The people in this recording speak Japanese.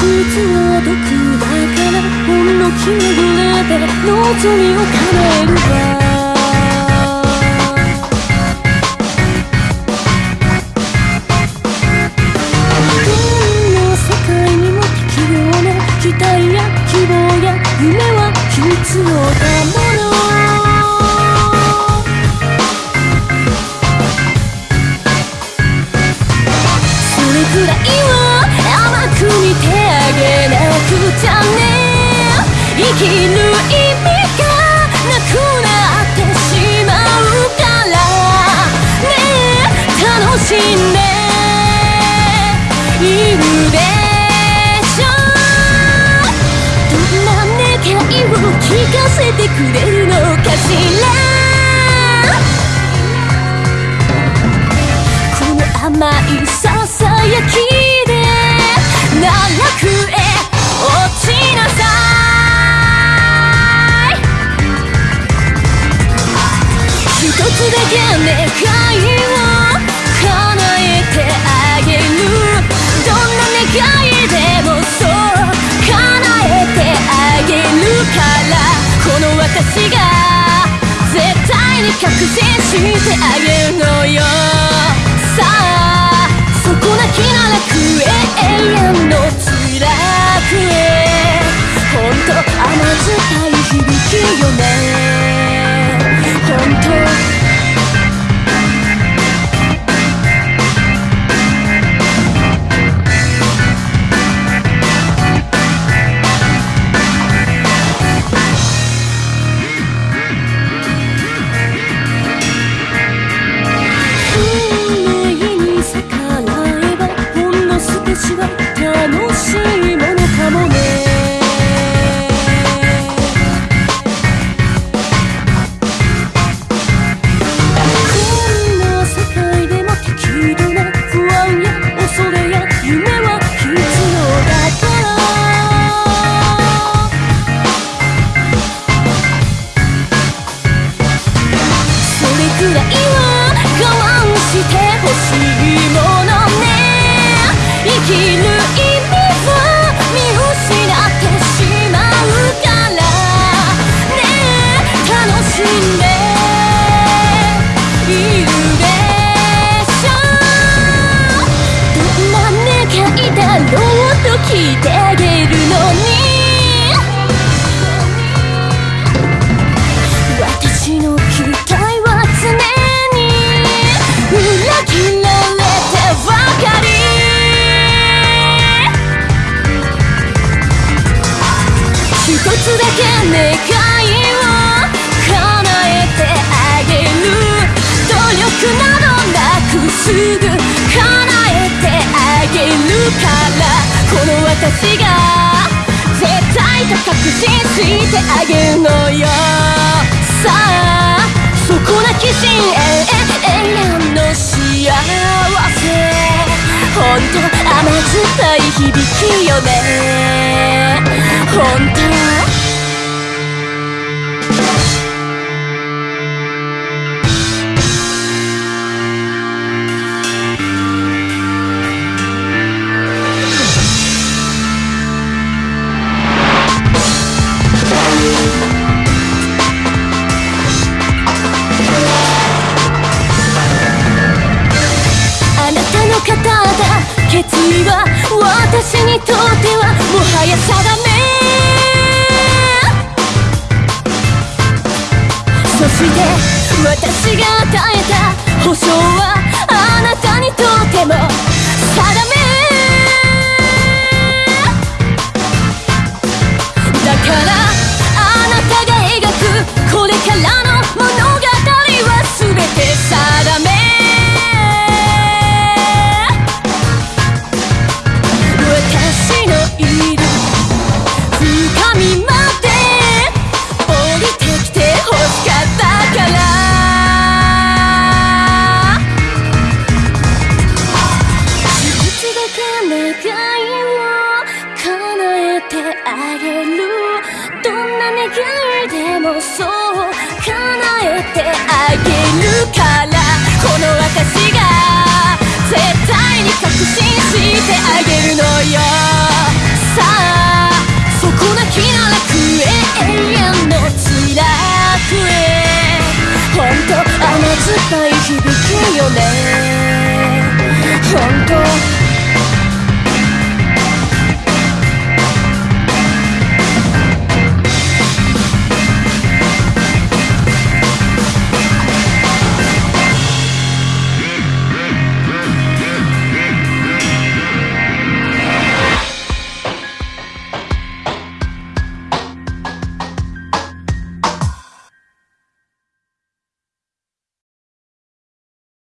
蜜は毒だからほんの気まぐれで望みを叶えるわどんな世界にも適量の期待や希望や夢は必要だもん生きる意味がなくなってしまうから。ね楽しんで。いるでしょ。どんな願いを聞かせてくれるに確信してあげるのよ。さあそこなきな楽へ永遠の辛くへほんと甘酸くらいは我慢してほしいものね。生きる意味は見失ってしまうからね。え楽しんで。いるでしょ。どんな願いだろうと聞いてあげるのにつだけ願いを叶えてあげる努力などなくすぐ叶えてあげるからこの私が絶対と確信してあげるのよさあそこなき深淵永遠の幸せほんと甘酸っぱい響きよね。ほん決意は私にとってはもはや定め。そして私が与えた保証はあなたにとっても定め。叶えてあげるどんな願いでもそう叶えてあげるからこの私が絶対に確信してあげる